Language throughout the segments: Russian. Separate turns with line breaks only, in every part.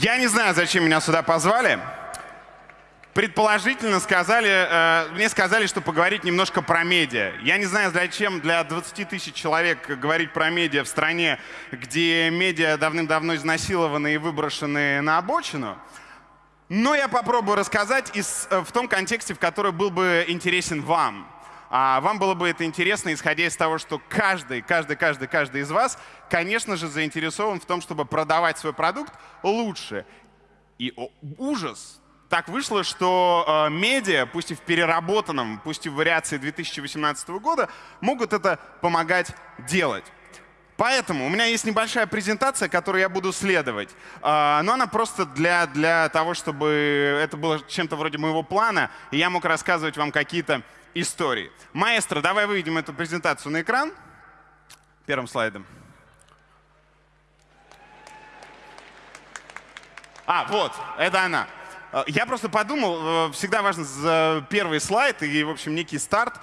Я не знаю, зачем меня сюда позвали. Предположительно сказали, э, мне сказали, что поговорить немножко про медиа. Я не знаю, зачем для 20 тысяч человек говорить про медиа в стране, где медиа давным-давно изнасилованы и выброшены на обочину. Но я попробую рассказать из, э, в том контексте, в который был бы интересен вам. А вам было бы это интересно, исходя из того, что каждый, каждый, каждый, каждый из вас, конечно же, заинтересован в том, чтобы продавать свой продукт лучше. И о, ужас, так вышло, что э, медиа, пусть и в переработанном, пусть и в вариации 2018 года, могут это помогать делать. Поэтому у меня есть небольшая презентация, которую я буду следовать. Э, но она просто для, для того, чтобы это было чем-то вроде моего плана, и я мог рассказывать вам какие-то истории. Маэстро, давай выведем эту презентацию на экран. Первым слайдом. А, вот, это она. Э, я просто подумал, э, всегда важно первый слайд и, в общем, некий старт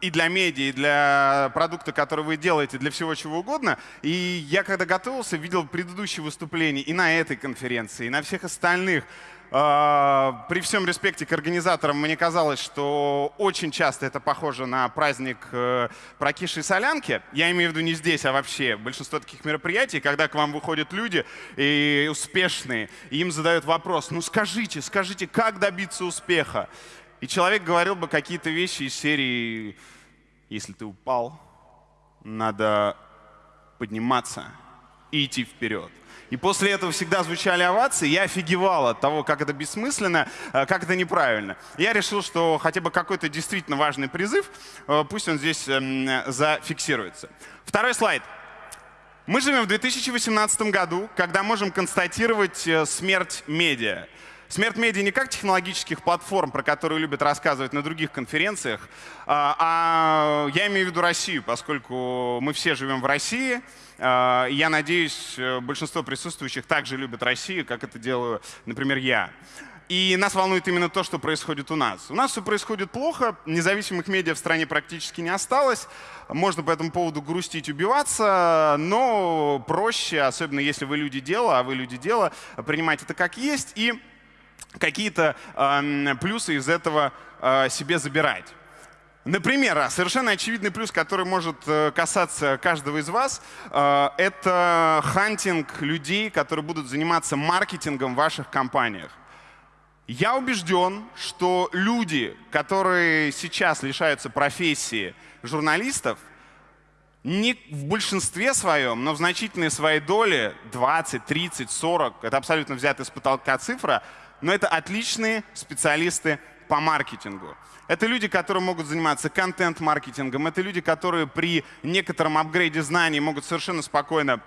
и для медиа, и для продукта, который вы делаете, для всего чего угодно. И я, когда готовился, видел предыдущие выступления и на этой конференции, и на всех остальных. А, при всем респекте к организаторам, мне казалось, что очень часто это похоже на праздник э, прокисшей солянки. Я имею в виду не здесь, а вообще. Большинство таких мероприятий, когда к вам выходят люди и успешные, и им задают вопрос, ну скажите, скажите, как добиться успеха? И человек говорил бы какие-то вещи из серии, если ты упал, надо подниматься и идти вперед. И после этого всегда звучали овации. Я офигевал от того, как это бессмысленно, э, как это неправильно. Я решил, что хотя бы какой-то действительно важный призыв, э, пусть он здесь эм, зафиксируется. Второй слайд. Мы живем в 2018 году, когда можем констатировать э, смерть медиа. Смерть медиа не как технологических платформ, про которые любят рассказывать на других конференциях, а, а я имею в виду Россию, поскольку мы все живем в России. А, я надеюсь, э, большинство присутствующих также любят Россию, как это делаю, например, я. И нас волнует именно то, что происходит у нас. У нас все происходит плохо, независимых медиа в стране практически не осталось. Можно по этому поводу грустить, убиваться, но проще, особенно если вы люди дела, а вы люди дела, принимать это как есть и какие-то э, плюсы из этого э, себе забирать. Например, а, совершенно очевидный плюс, который может э, касаться каждого из вас, э, это хантинг людей, которые будут заниматься маркетингом в ваших компаниях. Я убежден, что люди, которые сейчас лишаются профессии журналистов, не в большинстве своем, но в значительной своей доле, 20, 30, 40, это абсолютно взятая с потолка цифра, но это отличные специалисты по маркетингу. Это люди, которые могут заниматься контент-маркетингом, это люди, которые при некотором апгрейде знаний могут совершенно спокойно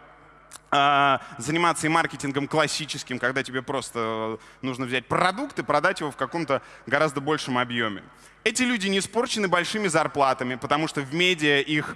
э, заниматься и маркетингом классическим, когда тебе просто нужно взять продукт и продать его в каком-то гораздо большем объеме. Эти люди не испорчены большими зарплатами, потому что в медиа их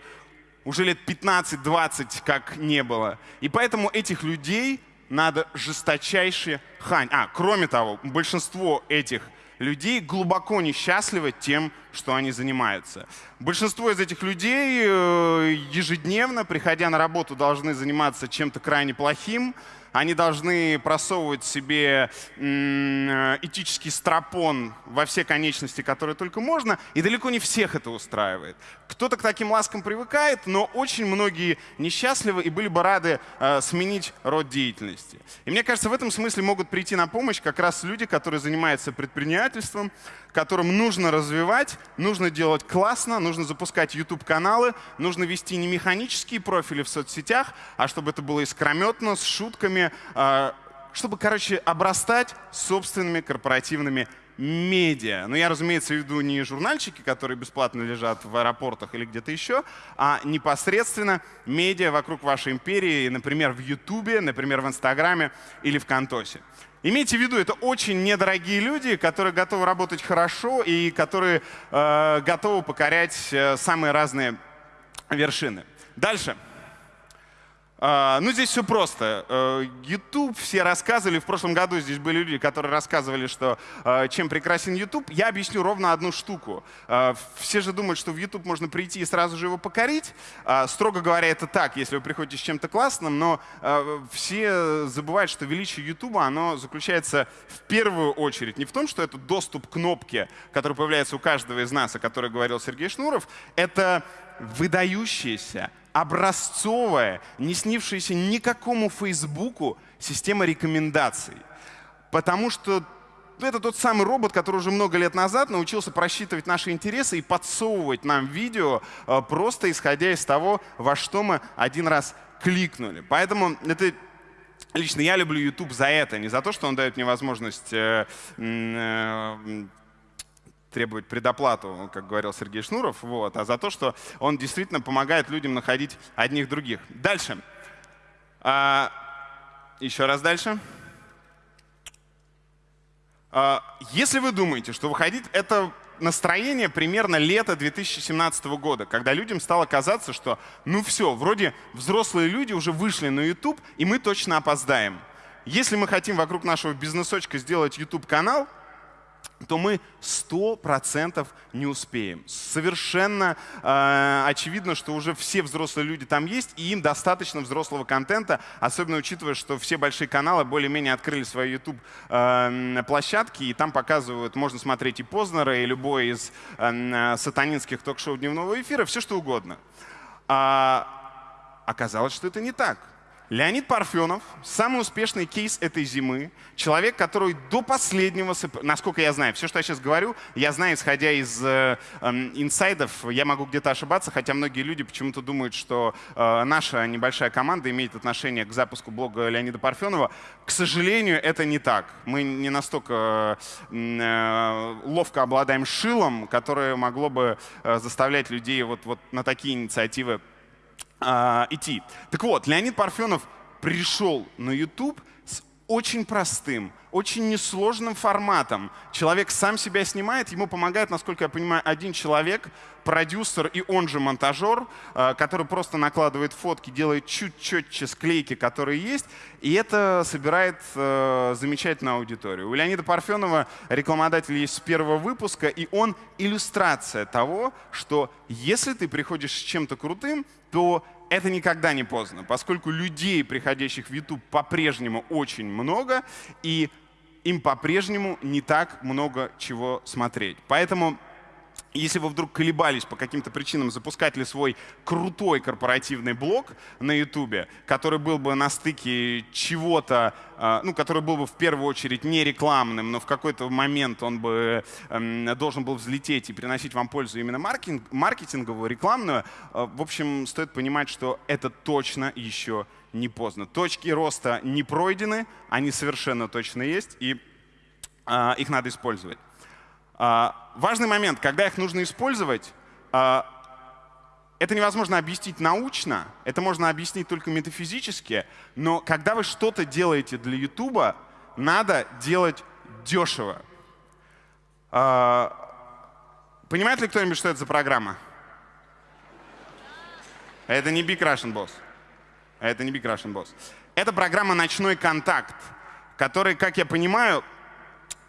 уже лет 15-20 как не было. И поэтому этих людей надо жесточайше хань. А, кроме того, большинство этих людей глубоко несчастливы тем, что они занимаются. Большинство из этих людей э, ежедневно, приходя на работу, должны заниматься чем-то крайне плохим, они должны просовывать себе э, этический стропон во все конечности, которые только можно, и далеко не всех это устраивает. Кто-то к таким ласкам привыкает, но очень многие несчастливы и были бы рады э, сменить род деятельности. И мне кажется, в этом смысле могут прийти на помощь как раз люди, которые занимаются предпринимательством, которым нужно развивать, нужно делать классно, нужно запускать YouTube-каналы, нужно вести не механические профили в соцсетях, а чтобы это было искрометно, с шутками, а, чтобы, короче, обрастать собственными корпоративными медиа. Но я, разумеется, веду не журнальчики, которые бесплатно лежат в аэропортах или где-то еще, а непосредственно медиа вокруг вашей империи, например, в Ютубе, например, в Инстаграме или в Контосе. Имейте в виду, это очень недорогие люди, которые готовы работать хорошо и которые э, готовы покорять э, самые разные вершины. Дальше. А, ну, здесь все просто. Э, YouTube все рассказывали, в прошлом году здесь были люди, которые рассказывали, что э, чем прекрасен YouTube. Я объясню ровно одну штуку. Э, все же думают, что в YouTube можно прийти и сразу же его покорить. А, строго говоря, это так, если вы приходите с чем-то классным, но все забывают, что величие YouTube, оно заключается в первую очередь не в том, что это доступ к кнопке, который появляется у каждого из нас, о которой говорил Сергей Шнуров, это выдающаяся, образцовая, не снившаяся никакому Фейсбуку система рекомендаций. Потому что это тот самый робот, который уже много лет назад научился просчитывать наши интересы и подсовывать нам видео, э, просто исходя из того, во что мы один раз кликнули. Поэтому это Лично я люблю YouTube за это, не за то, что он дает мне возможность э, э, требовать предоплату, как говорил Сергей Шнуров, вот, а за то, что он действительно помогает людям находить одних других. Дальше. А, еще раз дальше. А, если вы думаете, что выходить это настроение примерно лета 2017 года, когда людям стало казаться, что ну все, вроде взрослые люди уже вышли на YouTube, и мы точно опоздаем. Если мы хотим вокруг нашего бизнесочка сделать YouTube-канал, то мы 100% не успеем. Совершенно э, очевидно, что уже все взрослые люди там есть, и им достаточно взрослого контента, особенно учитывая, что все большие каналы более-менее открыли свои YouTube-площадки, э, и там показывают, можно смотреть и Познера, и любой из э, сатанинских ток-шоу дневного эфира, все что угодно. А оказалось, что это не так. Леонид Парфенов, самый успешный кейс этой зимы, человек, который до последнего, насколько я знаю, все, что я сейчас говорю, я знаю, исходя из э, э, инсайдов, я могу где-то ошибаться, хотя многие люди почему-то думают, что э, наша небольшая команда имеет отношение к запуску блога Леонида Парфенова. К сожалению, это не так. Мы не настолько э, ловко обладаем шилом, которое могло бы э, заставлять людей вот, вот на такие инициативы э, идти. Так вот, Леонид Парфенов пришел на YouTube с очень простым, очень несложным форматом. Человек сам себя снимает, ему помогает, насколько я понимаю, один человек, продюсер и он же монтажер, э, который просто накладывает фотки, делает чуть четче склейки, которые есть, и это собирает э, замечательную аудиторию. У Леонида Парфенова рекламодатель есть с первого выпуска, и он иллюстрация того, что если ты приходишь с чем-то крутым, то это никогда не поздно, поскольку людей, приходящих в YouTube, по-прежнему очень много, и им по-прежнему не так много чего смотреть. Поэтому если вы вдруг колебались по каким-то причинам, запускать ли свой крутой корпоративный блог на YouTube, который был бы на стыке чего-то, а, ну, который был бы в первую очередь не рекламным, но в какой-то момент он бы эм, должен был взлететь и приносить вам пользу именно маркетинг, маркетинговую, рекламную, а, в общем, стоит понимать, что это точно еще не поздно. Точки роста не пройдены, они совершенно точно есть, и а, их надо использовать. А, важный момент, когда их нужно использовать, а, это невозможно объяснить научно, это можно объяснить только метафизически, но когда вы что-то делаете для YouTube, надо делать дешево. А, понимает ли кто-нибудь, что это за программа? Это не Big Russian Boss. Это не Big Russian Boss. Это программа «Ночной контакт», который, как я понимаю,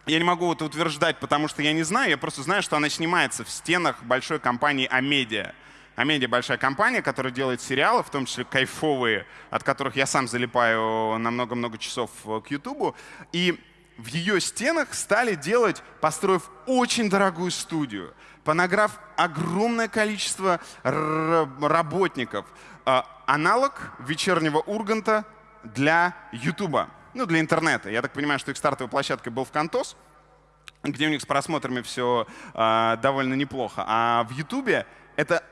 я не могу это утверждать, потому что я не знаю, я просто знаю, что она снимается в стенах большой компании Амедиа. Амедиа большая компания, которая делает сериалы, в том числе кайфовые, от которых я сам залипаю на много-много часов к Ютубу. И в ее стенах стали делать, построив очень дорогую студию, понаграв огромное количество работников. А, аналог вечернего Урганта для Ютуба ну, для интернета. Я так понимаю, что их стартовой площадкой был в Кантос, где у них с просмотрами все э, довольно неплохо. А в Ютубе это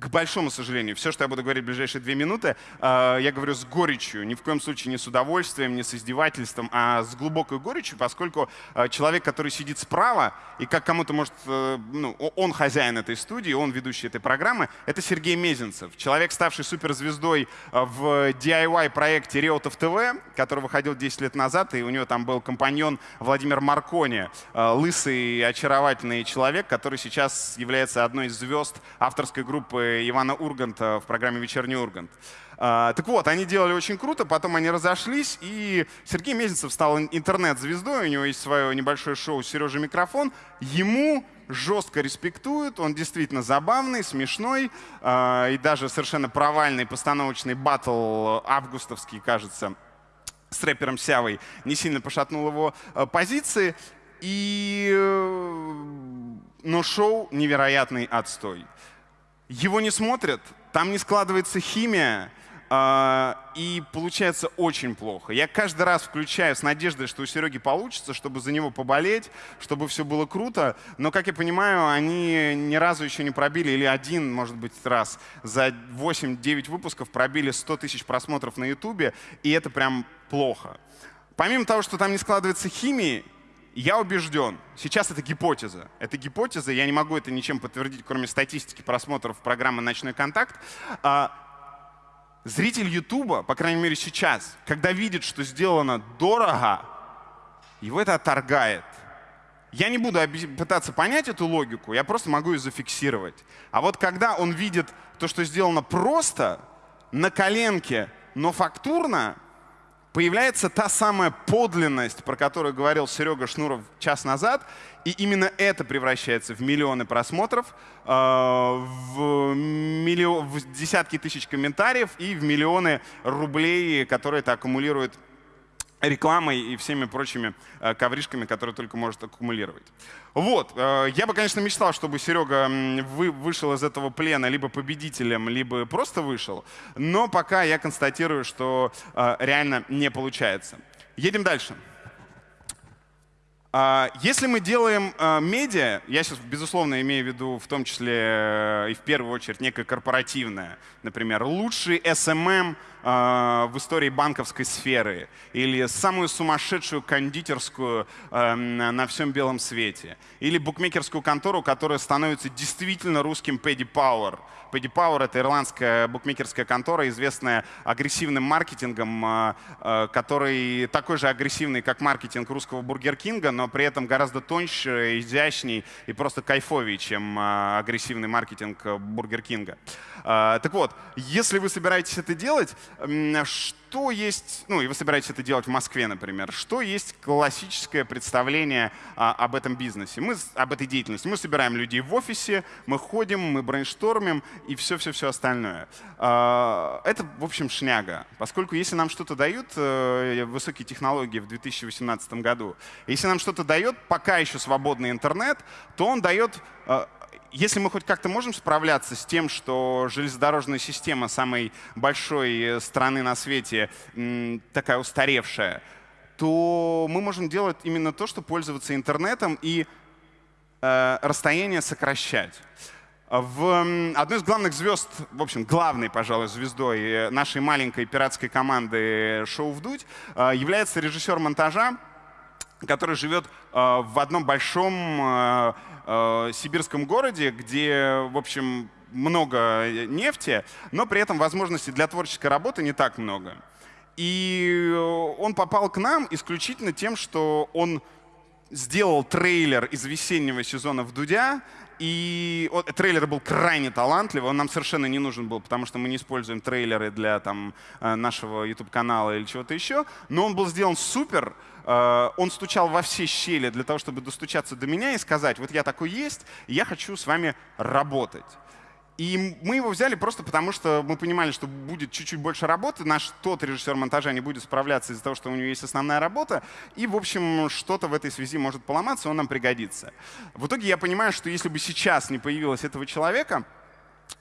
к большому сожалению, все, что я буду говорить в ближайшие две минуты, э, я говорю с горечью, ни в коем случае не с удовольствием, не с издевательством, а с глубокой горечью, поскольку э, человек, который сидит справа, и как кому-то может, э, ну, он хозяин этой студии, он ведущий этой программы, это Сергей Мезенцев, человек, ставший суперзвездой в DIY-проекте Реутов ТВ, который выходил 10 лет назад, и у него там был компаньон Владимир Маркони, лысый, очаровательный человек, который сейчас является одной из звезд авторской группы Ивана Урганта в программе «Вечерний Ургант». А, так вот, они делали очень круто, потом они разошлись, и Сергей Мезенцев стал интернет-звездой, у него есть свое небольшое шоу «Сережа микрофон». Ему жестко респектуют, он действительно забавный, смешной, э, и даже совершенно провальный постановочный батл августовский, кажется, с рэпером Сявой не сильно пошатнул его э, позиции. И, э, но шоу невероятный отстой. Его не смотрят, там не складывается химия, а, и получается очень плохо. Я каждый раз включаю с надеждой, что у Сереги получится, чтобы за него поболеть, чтобы все было круто. Но, как я понимаю, они ни разу еще не пробили, или один, может быть, раз за 8-9 выпусков пробили 100 тысяч просмотров на Ютубе, и это прям плохо. Помимо того, что там не складывается химии, я убежден, сейчас это гипотеза. Это гипотеза, я не могу это ничем подтвердить, кроме статистики просмотров программы «Ночной контакт». А, Зритель Ютуба, по крайней мере сейчас, когда видит, что сделано дорого, его это отторгает. Я не буду пытаться понять эту логику, я просто могу ее зафиксировать. А вот когда он видит то, что сделано просто, на коленке, но фактурно, появляется та самая подлинность, про которую говорил Серега Шнуров час назад, и именно это превращается в миллионы просмотров, э, в, миллион, в десятки тысяч комментариев и в миллионы рублей, которые это аккумулирует рекламой и всеми прочими э, ковришками, которые только может аккумулировать. Вот. Э, я бы, конечно, мечтал, чтобы Серега вы, вышел из этого плена либо победителем, либо просто вышел. Но пока я констатирую, что э, реально не получается. Едем дальше. А, если мы делаем медиа, я сейчас, безусловно, имею в виду в том числе и в первую очередь некое корпоративное, например, лучший SMM Э, в истории банковской сферы или самую сумасшедшую кондитерскую э, на всем белом свете или букмекерскую контору, которая становится действительно русским Paddy Power. Paddy Power — это ирландская букмекерская контора, известная агрессивным маркетингом, э, который такой же агрессивный, как маркетинг русского Бургер Кинга, но при этом гораздо тоньше, изящней и просто кайфовее, чем агрессивный маркетинг Бургер Кинга. Так вот, если вы собираетесь это делать, что есть, ну и вы собираетесь это делать в Москве, например, что есть классическое представление а, об этом бизнесе, мы, об этой деятельности. Мы собираем людей в офисе, мы ходим, мы брейнштормим и все-все-все остальное. А, это, в общем, шняга, поскольку если нам что-то дают э, высокие технологии в 2018 году, если нам что-то дает пока еще свободный интернет, то он дает э, если мы хоть как-то можем справляться с тем, что железнодорожная система самой большой э, страны на свете такая устаревшая, то мы можем делать именно то, что пользоваться интернетом и э, расстояние сокращать. В одной из главных звезд, в общем, главной, пожалуй, звездой э, нашей маленькой пиратской команды «Шоу вдуть» э, является режиссер монтажа, который живет в одном большом э, сибирском городе, где, в общем, много нефти, но при этом возможностей для творческой работы не так много. И он попал к нам исключительно тем, что он сделал трейлер из весеннего сезона в Дудя, и трейлер был крайне талантливый, он нам совершенно не нужен был, потому что мы не используем трейлеры для там, э, нашего YouTube-канала или чего-то еще, но он был сделан супер, Э, он стучал во все щели для того, чтобы достучаться до меня и сказать, вот я такой есть, я хочу с вами работать. И мы его взяли просто потому, что мы понимали, что будет чуть-чуть больше работы. Наш тот режиссер монтажа не будет справляться из-за того, что у него есть основная работа. И, в общем, что-то в этой связи может поломаться, он нам пригодится. В итоге я понимаю, что если бы сейчас не появилось этого человека,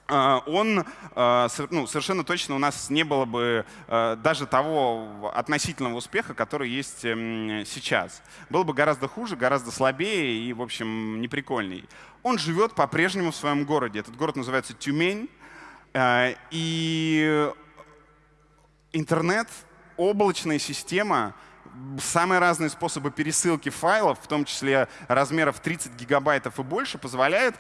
он а, ну, совершенно точно у нас не было бы а, даже того относительного успеха, который есть эм, сейчас. Было бы гораздо хуже, гораздо слабее и, в общем, неприкольней. Он живет по-прежнему в своем городе. Этот город называется Тюмень. И интернет, облачная система, самые разные способы пересылки файлов, в том числе размеров 30 гигабайтов и больше, позволяет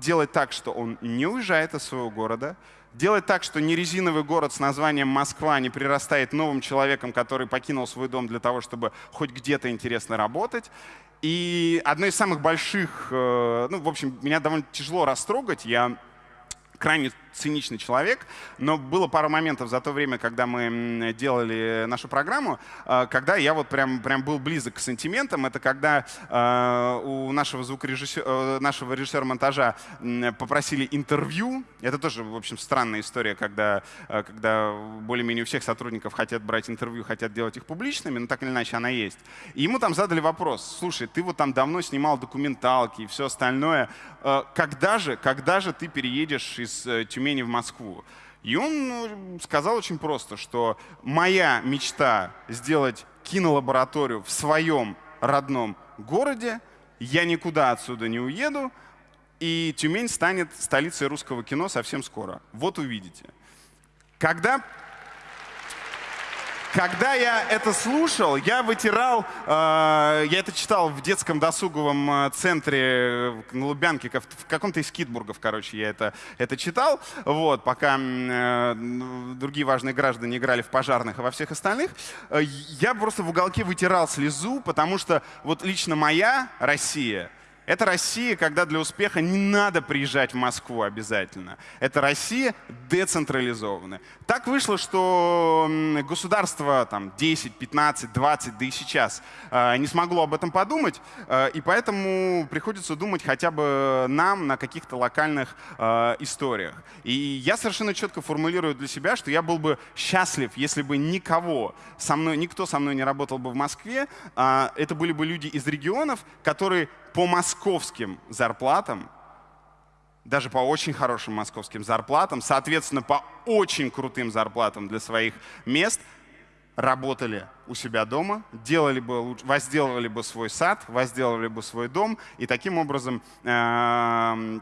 делать так, что он не уезжает из своего города, делать так, что не резиновый город с названием Москва не прирастает новым человеком, который покинул свой дом для того, чтобы хоть где-то интересно работать. И одно из самых больших, э, ну, в общем, меня довольно тяжело растрогать. Я крайне циничный человек, но было пару моментов за то время, когда мы делали нашу программу, э, когда я вот прям, прям был близок к сантиментам. Это когда э, у нашего звукорежиссера, нашего режиссера монтажа попросили интервью. Это тоже, в общем, странная история, когда, когда более-менее у всех сотрудников хотят брать интервью, хотят делать их публичными, но так или иначе она есть. И ему там задали вопрос, слушай, ты вот там давно снимал документалки и все остальное, когда же, когда же ты переедешь из Тюмени в Москву. И он ну, сказал очень просто, что моя мечта сделать кинолабораторию в своем родном городе, я никуда отсюда не уеду, и Тюмень станет столицей русского кино совсем скоро. Вот увидите. Когда когда я это слушал, я вытирал, э, я это читал в детском досуговом э, центре на Лубянке, в каком-то из Китбургов, короче, я это, это читал, вот, пока э, другие важные граждане играли в пожарных и во всех остальных. Э, я просто в уголке вытирал слезу, потому что вот лично моя Россия — это Россия, когда для успеха не надо приезжать в Москву обязательно. Это Россия децентрализованная. Так вышло, что государство там, 10, 15, 20, да и сейчас э, не смогло об этом подумать, э, и поэтому приходится думать хотя бы нам на каких-то локальных э, историях. И я совершенно четко формулирую для себя, что я был бы счастлив, если бы никого со мной, никто со мной не работал бы в Москве. Это были бы люди из регионов, которые по московским зарплатам, даже по очень хорошим московским зарплатам, соответственно, по очень крутым зарплатам для своих мест, работали у себя дома, делали бы, возделывали бы свой сад, возделывали бы свой дом, и таким образом э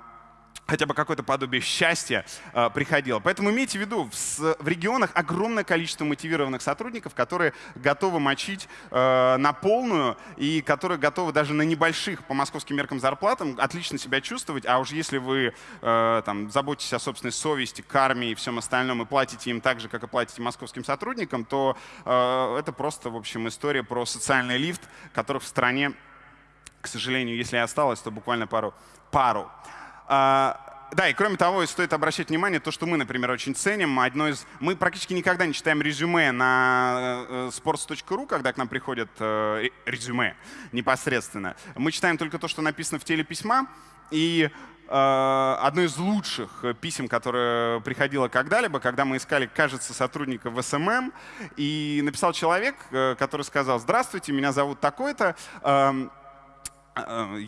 хотя бы какое-то подобие счастья э, приходило. Поэтому имейте в виду, в, в регионах огромное количество мотивированных сотрудников, которые готовы мочить э, на полную и которые готовы даже на небольших по московским меркам зарплатам отлично себя чувствовать. А уж если вы э, там, заботитесь о собственной совести, карме и всем остальном и платите им так же, как и платите московским сотрудникам, то э, это просто, в общем, история про социальный лифт, который в стране, к сожалению, если и осталось, то буквально пару. пару. А, да, и кроме того, стоит обращать внимание, то, что мы, например, очень ценим. Одно из... Мы практически никогда не читаем резюме на э, sports.ru, когда к нам приходят э, резюме непосредственно. Мы читаем только то, что написано в теле письма. И э, одно из лучших писем, которое приходило когда-либо, когда мы искали, кажется, сотрудника в SMM, и написал человек, который сказал, здравствуйте, меня зовут такой-то, эм, Э,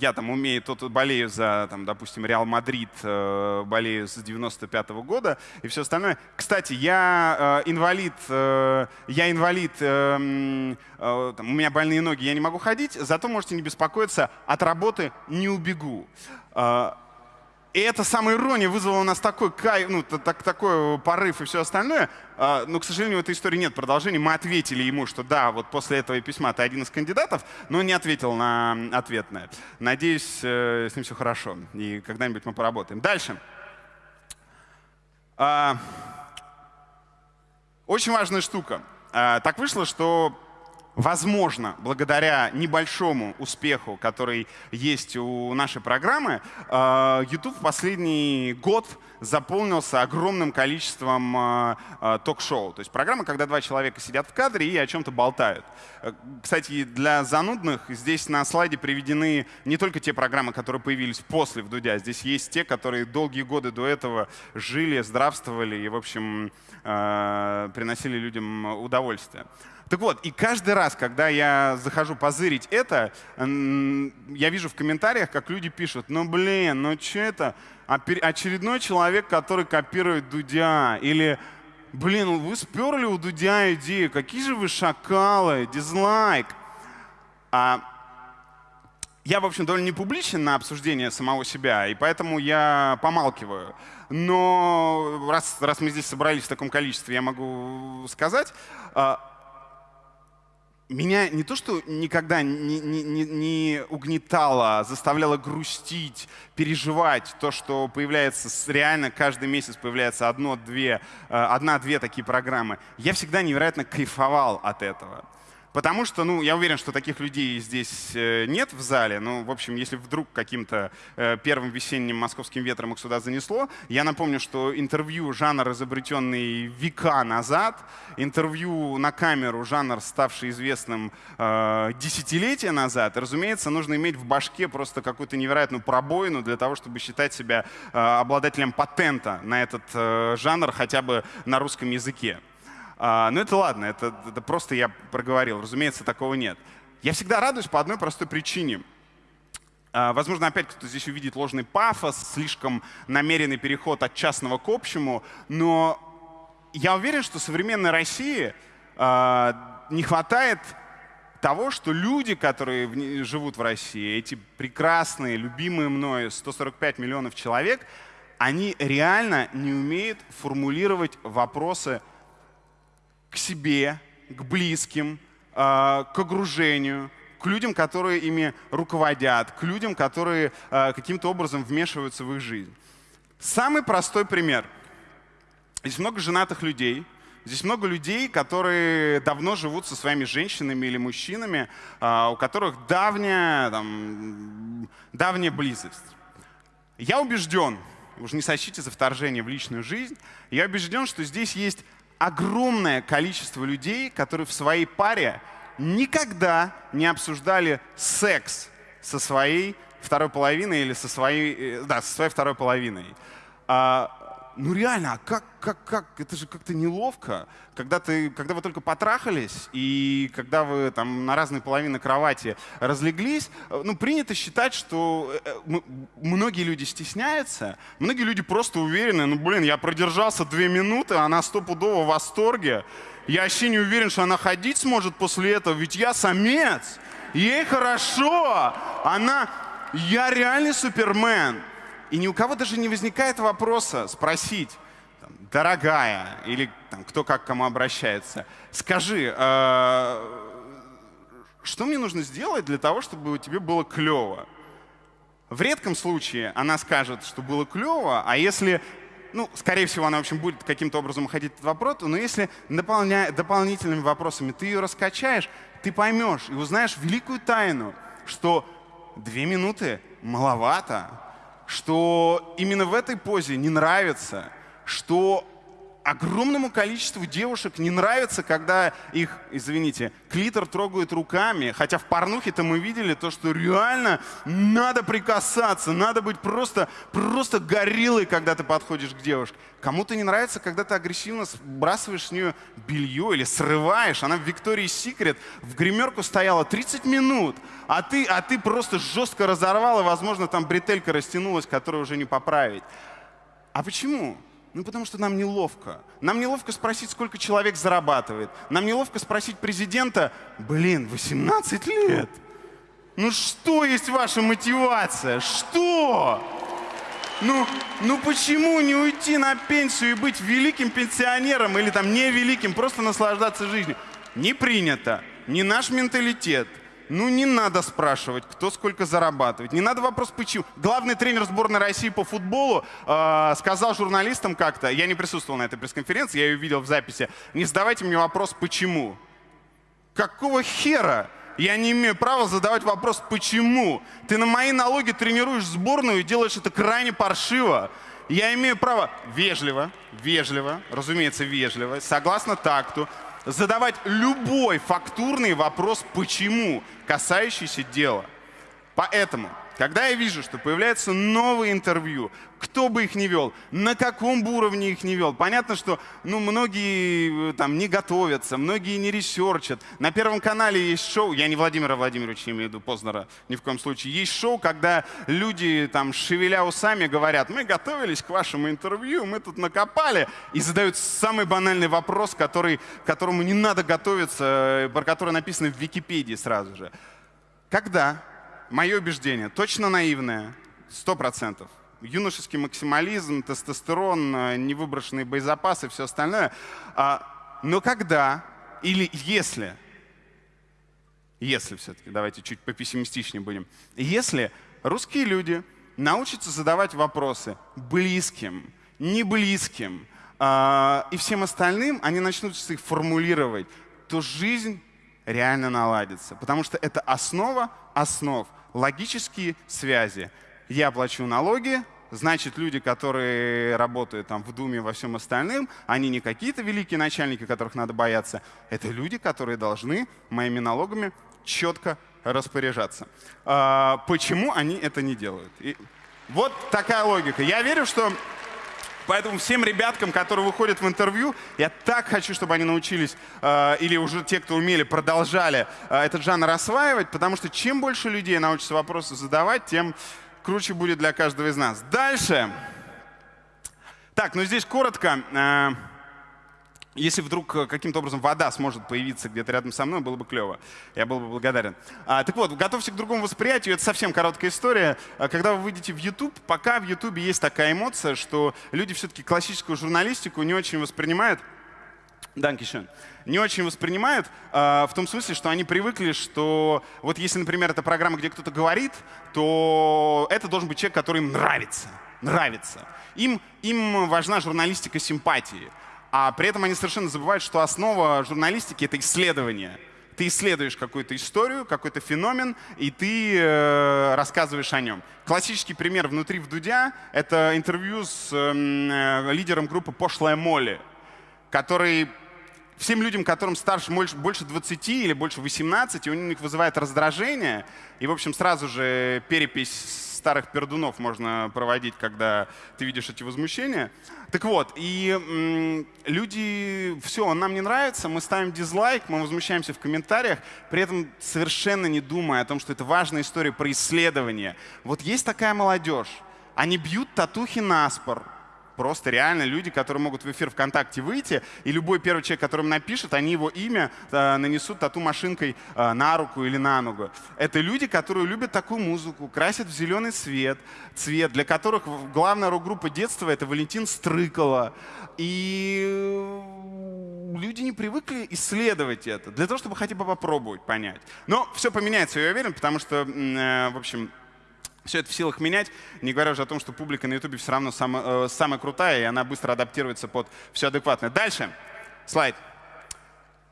я там умею, тут болею за, там, допустим, Реал Мадрид, э, болею с 95 -го года и все остальное. Кстати, я э, инвалид, я инвалид, там, у меня больные ноги, я не могу ходить, зато можете не беспокоиться, от работы не убегу. И эта самая ирония вызвала у нас такой кайф, ну, так, такой порыв и все остальное. А, но, к сожалению, в этой истории нет продолжения. Мы ответили ему, что да, вот после этого письма ты один из кандидатов, но не ответил на ответное. Надеюсь, э, с ним все хорошо, и когда-нибудь мы поработаем. Дальше. А, очень важная штука. А, так вышло, что Возможно, благодаря небольшому успеху, который есть у нашей программы, э, YouTube в последний год заполнился огромным количеством э, э, ток-шоу. То есть программа, когда два человека сидят в кадре и о чем-то болтают. Кстати, для занудных здесь на слайде приведены не только те программы, которые появились после Вдудя, здесь есть те, которые долгие годы до этого жили, здравствовали и, в общем, приносили людям удовольствие. Так вот, и каждый раз, когда я захожу позырить это, я вижу в комментариях, как люди пишут, ну блин, ну что это? Очередной человек, который копирует Дудя. Или, блин, вы сперли у Дудя идею, какие же вы шакалы, дизлайк. А я, в общем, довольно не публичен на обсуждение самого себя, и поэтому я помалкиваю. Но раз, раз мы здесь собрались в таком количестве, я могу сказать, а, меня не то, что никогда не, не, не, не угнетало, заставляло грустить, переживать то, что появляется реально каждый месяц появляется одно-две, э, одна-две такие программы. Я всегда невероятно кайфовал от этого. Потому что, ну, я уверен, что таких людей здесь э, нет в зале. Ну, в общем, если вдруг каким-то э, первым весенним московским ветром их сюда занесло, я напомню, что интервью — жанр, изобретенный века назад, интервью на камеру — жанр, ставший известным э, десятилетия назад. И, разумеется, нужно иметь в башке просто какую-то невероятную пробоину для того, чтобы считать себя э, обладателем патента на этот э, жанр хотя бы на русском языке. А, ну это ладно, это, это просто я проговорил. Разумеется, такого нет. Я всегда радуюсь по одной простой причине. А, возможно, опять кто-то здесь увидит ложный пафос, слишком намеренный переход от частного к общему, но я уверен, что современной России а, не хватает того, что люди, которые живут в России, эти прекрасные, любимые мною 145 миллионов человек, они реально не умеют формулировать вопросы к себе, к близким, а, к окружению, к людям, которые ими руководят, к людям, которые а, каким-то образом вмешиваются в их жизнь. Самый простой пример. Здесь много женатых людей, Здесь много людей, которые давно живут со своими женщинами или мужчинами, а, у которых давняя, там, давняя близость. Я убежден, уже не сочтите за вторжение в личную жизнь, я убежден, что здесь есть огромное количество людей, которые в своей паре никогда не обсуждали секс со своей второй половиной или со своей, э, да, со своей второй половиной. А, ну реально, а как, как, как, это же как-то неловко, когда, ты, когда вы только потрахались, и когда вы там на разные половины кровати разлеглись, ну принято считать, что э, многие люди стесняются, многие люди просто уверены, ну блин, я продержался две минуты, она стопудово в восторге, я вообще не уверен, что она ходить сможет после этого, ведь я самец, ей хорошо, она, я реальный супермен. И ни у кого даже не возникает вопроса спросить, дорогая, или там, кто как к кому обращается, скажи, э, что мне нужно сделать для того, чтобы тебе было клево? В редком случае она скажет, что было клево, а если, ну, скорее всего, она, в общем, будет каким-то образом уходить от вопроса, но если дополня, дополнительными вопросами ты ее раскачаешь, ты поймешь и узнаешь великую тайну, что две минуты маловато, что именно в этой позе не нравится, что огромному количеству девушек не нравится, когда их, извините, клитор трогают руками. Хотя в порнухе-то мы видели то, что реально надо прикасаться, надо быть просто, просто гориллой, когда ты подходишь к девушке. Кому-то не нравится, когда ты агрессивно сбрасываешь с нее белье или срываешь. Она в Виктории Секрет в гримерку стояла 30 минут, а ты, а ты просто жестко разорвал, и, возможно, там бретелька растянулась, которую уже не поправить. А почему? Ну, потому что нам неловко. Нам неловко спросить, сколько человек зарабатывает. Нам неловко спросить президента, блин, 18 лет. Ну что есть ваша мотивация? Что? Ну, ну почему не уйти на пенсию и быть великим пенсионером или там не великим, просто наслаждаться жизнью? Не принято. Не наш менталитет. Ну, не надо спрашивать, кто сколько зарабатывает. Не надо вопрос, почему. Главный тренер сборной России по футболу э, сказал журналистам как-то, я не присутствовал на этой пресс-конференции, я ее видел в записи, не задавайте мне вопрос, почему. Какого хера? Я не имею права задавать вопрос, почему. Ты на мои налоги тренируешь сборную и делаешь это крайне паршиво. Я имею право вежливо, вежливо, разумеется, вежливо, согласно такту, задавать любой фактурный вопрос «почему?», касающийся дела. Поэтому когда я вижу, что появляются новые интервью, кто бы их не вел, на каком бы уровне их не вел, понятно, что ну, многие э, там не готовятся, многие не ресерчат. На Первом канале есть шоу, я не Владимира Владимировича имею в виду, Познера ни в коем случае, есть шоу, когда люди там шевеля усами говорят, мы готовились к вашему интервью, мы тут накопали, и задают самый банальный вопрос, который, которому не надо готовиться, э, про который написано в Википедии сразу же. Когда мое убеждение, точно наивное, сто процентов. Юношеский максимализм, тестостерон, э, невыброшенные боезапасы, все остальное. А, но когда или если, если все-таки, давайте чуть попессимистичнее будем, если русские люди научатся задавать вопросы близким, не близким, а, и всем остальным, они начнут их формулировать, то жизнь реально наладится. Потому что это основа основ, логические связи. Я плачу налоги, значит, люди, которые работают там в Думе во всем остальном, они не какие-то великие начальники, которых надо бояться. Это люди, которые должны моими налогами четко распоряжаться. А, почему они это не делают? И вот такая логика. Я верю, что Поэтому всем ребяткам, которые выходят в интервью, я так хочу, чтобы они научились, э, или уже те, кто умели, продолжали э, этот жанр осваивать, потому что чем больше людей научатся вопросы задавать, тем круче будет для каждого из нас. Дальше. Так, ну здесь коротко. Э, если вдруг э, каким-то образом вода сможет появиться где-то рядом со мной, было бы клево. Я был бы благодарен. А, так вот, готовьте к другому восприятию. Это совсем короткая история. А, когда вы выйдете в YouTube, пока в YouTube есть такая эмоция, что люди все-таки классическую журналистику не очень воспринимают. Данкишен. Не очень воспринимают э, в том смысле, что они привыкли, что вот если, например, это программа, где кто-то говорит, то это должен быть человек, который им нравится. Нравится. Им, им важна журналистика симпатии. А при этом они совершенно забывают, что основа журналистики — это исследование. Ты исследуешь какую-то историю, какой-то феномен, и ты э, рассказываешь о нем. Классический пример внутри в Дудя — это интервью с эм, э, лидером группы «Пошлая Молли», который всем людям, которым старше больше 20 или больше 18, у них вызывает раздражение. И, в общем, сразу же перепись старых пердунов можно проводить, когда ты видишь эти возмущения. Так вот, и люди, все, он нам не нравится, мы ставим дизлайк, мы возмущаемся в комментариях, при этом совершенно не думая о том, что это важная история про исследование. Вот есть такая молодежь, они бьют татухи на спор, Просто реально люди, которые могут в эфир ВКонтакте выйти, и любой первый человек, которым напишет, они его имя э, нанесут тату-машинкой э, на руку или на ногу. Это люди, которые любят такую музыку, красят в зеленый свет, цвет, для которых главная рок-группа детства — это Валентин Стрыкало. И люди не привыкли исследовать это, для того, чтобы хотя бы попробовать понять. Но все поменяется, я уверен, потому что, э, в общем, все это в силах менять, не говоря уже о том, что публика на YouTube все равно самая, э, самая крутая, и она быстро адаптируется под все адекватное. Дальше. Слайд.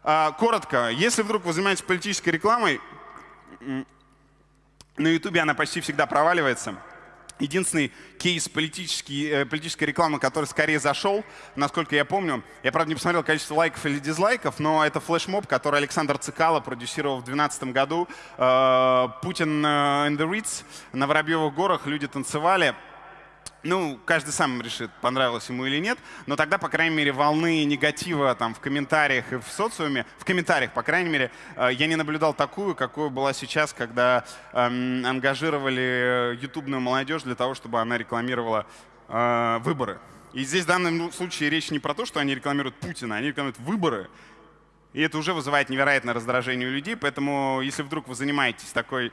А, коротко. Если вдруг вы занимаетесь политической рекламой, на YouTube она почти всегда проваливается. Единственный кейс политический, э, политической рекламы, который скорее зашел, насколько я помню, я, правда, не посмотрел количество лайков или дизлайков, но это флешмоб, который Александр Цикало продюсировал в 2012 году. Э, Путин in the Ritz на Воробьевых горах, люди танцевали. Ну, каждый сам решит, понравилось ему или нет, но тогда, по крайней мере, волны негатива там в комментариях и в социуме, в комментариях, по крайней мере, э, я не наблюдал такую, какую была сейчас, когда эм, ангажировали ютубную молодежь для того, чтобы она рекламировала э, выборы. И здесь в данном случае речь не про то, что они рекламируют Путина, они рекламируют выборы. И это уже вызывает невероятное раздражение у людей, поэтому если вдруг вы занимаетесь такой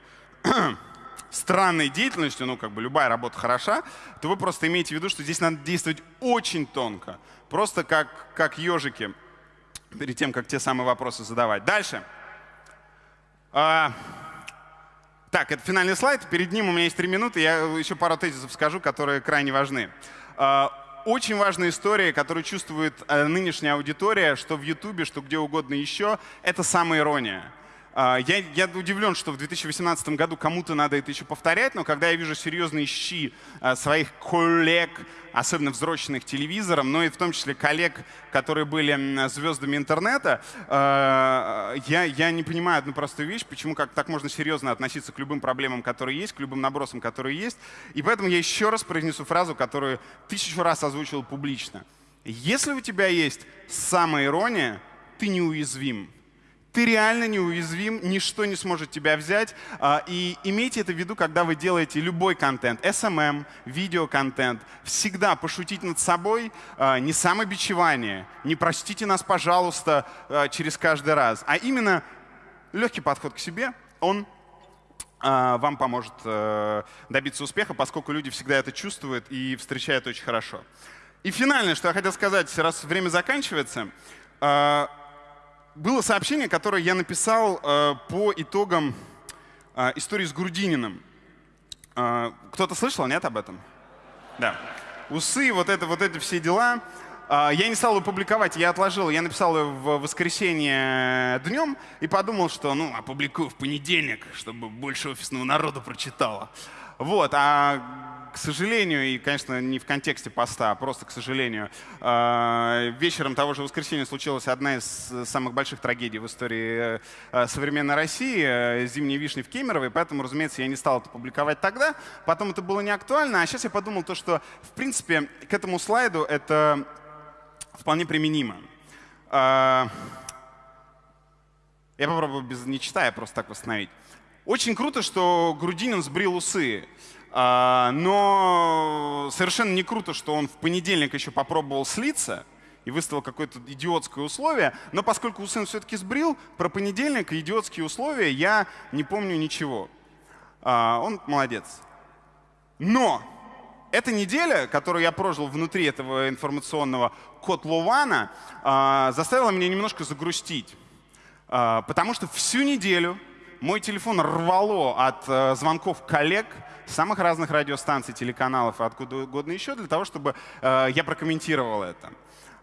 странной деятельностью, ну, как бы любая работа хороша, то вы просто имеете в виду, что здесь надо действовать очень тонко. Просто как, как ежики, перед тем, как те самые вопросы задавать. Дальше. А, так, это финальный слайд. Перед ним у меня есть три минуты. Я еще пару тезисов скажу, которые крайне важны. А, очень важная история, которую чувствует э, нынешняя аудитория, что в Ютубе, что где угодно еще, это самоирония. ирония я, я удивлен, что в 2018 году кому-то надо это еще повторять, но когда я вижу серьезные щи а, своих коллег, особенно взросленных телевизором, но и в том числе коллег, которые были звездами интернета, а, я, я не понимаю одну простую вещь, почему как так можно серьезно относиться к любым проблемам, которые есть, к любым набросам, которые есть. И поэтому я еще раз произнесу фразу, которую тысячу раз озвучил публично. Если у тебя есть самоирония, ты неуязвим ты реально неуязвим, ничто не сможет тебя взять. А, и имейте это в виду, когда вы делаете любой контент, SMM, видеоконтент. Всегда пошутить над собой, а, не самобичевание, не простите нас, пожалуйста, а, через каждый раз, а именно легкий подход к себе, он вам поможет э, добиться успеха, поскольку люди всегда это чувствуют и встречают очень хорошо. И финальное, что я хотел сказать, раз время заканчивается, было сообщение, которое я написал э, по итогам э, истории с Грудининым. Э, Кто-то слышал, нет, об этом? Да. Усы, вот это, вот эти все дела. Я не стал его публиковать, я отложил, я написал ее в воскресенье днем и подумал, что ну, опубликую в понедельник, чтобы больше офисного народа прочитало. Вот, а к сожалению, и, конечно, не в контексте поста, а просто к сожалению, а, вечером того же воскресенья случилась одна из самых больших трагедий в истории э, современной России, э, зимние вишни в Кемерово, и поэтому, разумеется, я не стал это публиковать тогда. Потом это было не актуально, а сейчас я подумал то, что, в принципе, к этому слайду это вполне применимо. Я попробую без не читая просто так восстановить. Очень круто, что Грудинин сбрил усы. А, но совершенно не круто, что он в понедельник еще попробовал слиться и выставил какое-то идиотское условие. Но поскольку Усын все-таки сбрил, про понедельник и идиотские условия я не помню ничего. А, он молодец. Но эта неделя, которую я прожил внутри этого информационного котлована, а, заставила меня немножко загрустить. Потому что всю неделю мой телефон рвало от а, звонков коллег, самых разных радиостанций, телеканалов откуда угодно еще, для того, чтобы я прокомментировал это.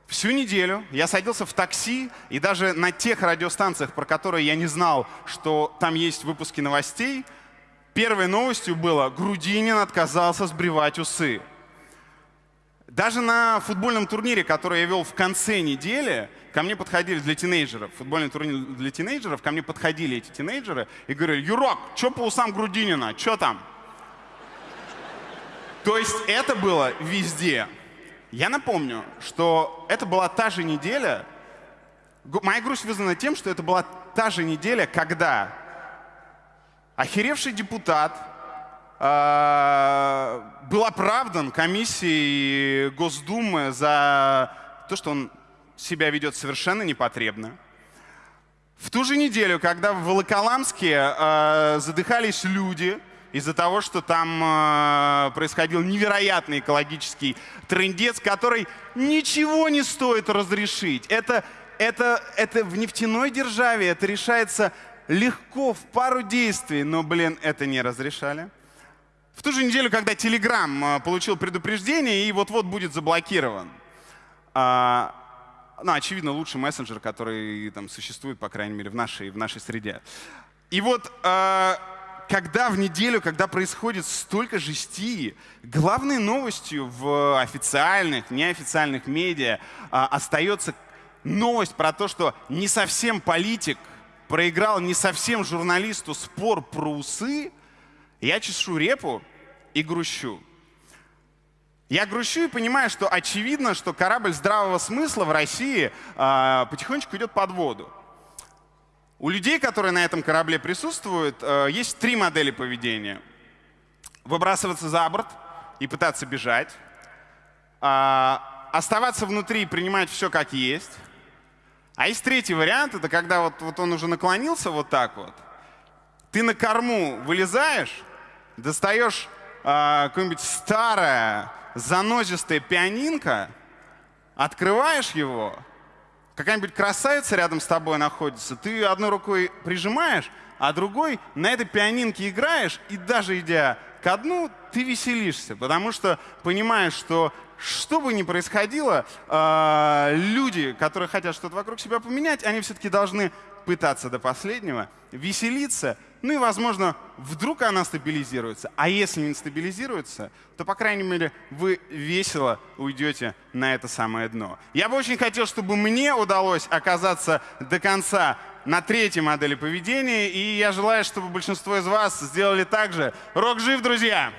Всю неделю я садился в такси, и даже на тех радиостанциях, про которые я не знал, что там есть выпуски новостей, Первой новостью было, Грудинин отказался сбривать усы. Даже на футбольном турнире, который я вел в конце недели, ко мне подходили для тинейджеров, футбольный турнир для тинейджеров, ко мне подходили эти тинейджеры и говорили, Юрок, что по усам Грудинина, что там? То есть это было везде. Я напомню, что это была та же неделя, моя грусть вызвана тем, что это была та же неделя, когда охеревший депутат э, был оправдан комиссией Госдумы за то, что он себя ведет совершенно непотребно. В ту же неделю, когда в Волоколамске э, задыхались люди из-за того, что там э, происходил невероятный экологический трендец, который ничего не стоит разрешить. Это, это, это в нефтяной державе, это решается легко, в пару действий, но, блин, это не разрешали. В ту же неделю, когда Telegram получил предупреждение и вот-вот будет заблокирован. А, ну, очевидно, лучший мессенджер, который там существует, по крайней мере, в нашей, в нашей среде. И вот а, когда в неделю, когда происходит столько жести, главной новостью в официальных, неофициальных медиа а, остается новость про то, что не совсем политик проиграл не совсем журналисту спор про усы, я чешу репу и грущу. Я грущу и понимаю, что очевидно, что корабль здравого смысла в России э, потихонечку идет под воду. У людей, которые на этом корабле присутствуют, э, есть три модели поведения. Выбрасываться за борт и пытаться бежать. Э, оставаться внутри и принимать все как есть. А есть третий вариант, это когда вот, вот он уже наклонился вот так вот, ты на корму вылезаешь, достаешь э, какое-нибудь старое, занозистое пианинка, открываешь его, какая-нибудь красавица рядом с тобой находится, ты одной рукой прижимаешь, а другой на этой пианинке играешь, и даже идя ко дну, ты веселишься, потому что понимаешь, что что бы ни происходило, э, люди, которые хотят что-то вокруг себя поменять, они все-таки должны пытаться до последнего, веселиться, ну и, возможно, вдруг она стабилизируется. А если не стабилизируется, то, по крайней мере, вы весело уйдете на это самое дно. Я бы очень хотел, чтобы мне удалось оказаться до конца на третьей модели поведения, и я желаю, чтобы большинство из вас сделали так же. Рок жив, друзья!